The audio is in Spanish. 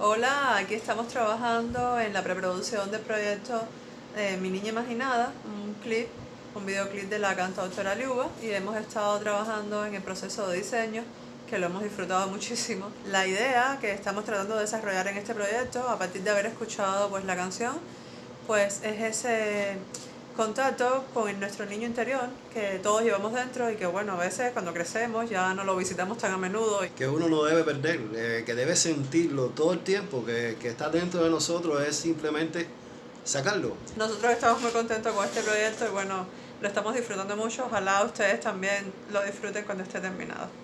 Hola, aquí estamos trabajando en la preproducción del proyecto eh, Mi Niña Imaginada, un clip, un videoclip de la cantautora Liuba y hemos estado trabajando en el proceso de diseño que lo hemos disfrutado muchísimo. La idea que estamos tratando de desarrollar en este proyecto, a partir de haber escuchado pues, la canción, pues es ese contacto con nuestro niño interior que todos llevamos dentro y que bueno, a veces cuando crecemos ya no lo visitamos tan a menudo. Que uno no debe perder, eh, que debe sentirlo todo el tiempo, que, que está dentro de nosotros es simplemente sacarlo. Nosotros estamos muy contentos con este proyecto y bueno, lo estamos disfrutando mucho. Ojalá ustedes también lo disfruten cuando esté terminado.